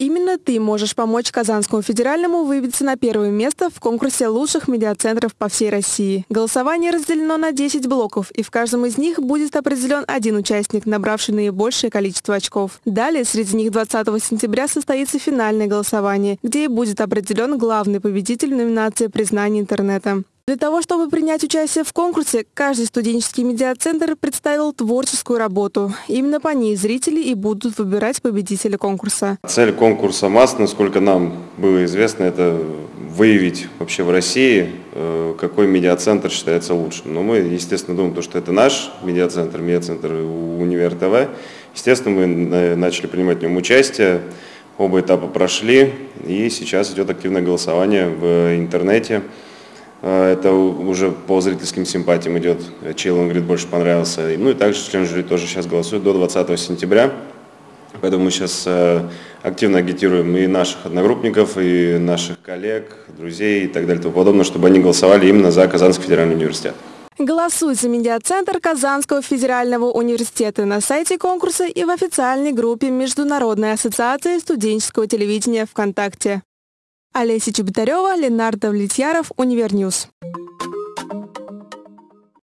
Именно ты можешь помочь Казанскому федеральному выбиться на первое место в конкурсе лучших медиацентров по всей России. Голосование разделено на 10 блоков, и в каждом из них будет определен один участник, набравший наибольшее количество очков. Далее, среди них 20 сентября состоится финальное голосование, где и будет определен главный победитель номинации «Признание интернета». Для того, чтобы принять участие в конкурсе, каждый студенческий медиацентр представил творческую работу. Именно по ней зрители и будут выбирать победителя конкурса. Цель конкурса МАС, насколько нам было известно, это выявить вообще в России, э, какой медиацентр считается лучшим. Но мы, естественно, думаем, что это наш медиацентр, медиацентр Универ ТВ. Естественно, мы начали принимать в нем участие. Оба этапа прошли, и сейчас идет активное голосование в интернете. А, это уже по зрительским симпатиям идет, чей он больше понравился. Ну и также член жюри тоже сейчас голосует до 20 сентября. Поэтому мы сейчас э, активно агитируем и наших одногруппников, и наших коллег, друзей и так далее и тому подобное, чтобы они голосовали именно за Казанский федеральный университет. Голосуй за медиацентр Казанского федерального университета на сайте конкурса и в официальной группе Международной ассоциации студенческого телевидения ВКонтакте. Олеся Чеботарева, Ленар Давлетьяров, Univer News.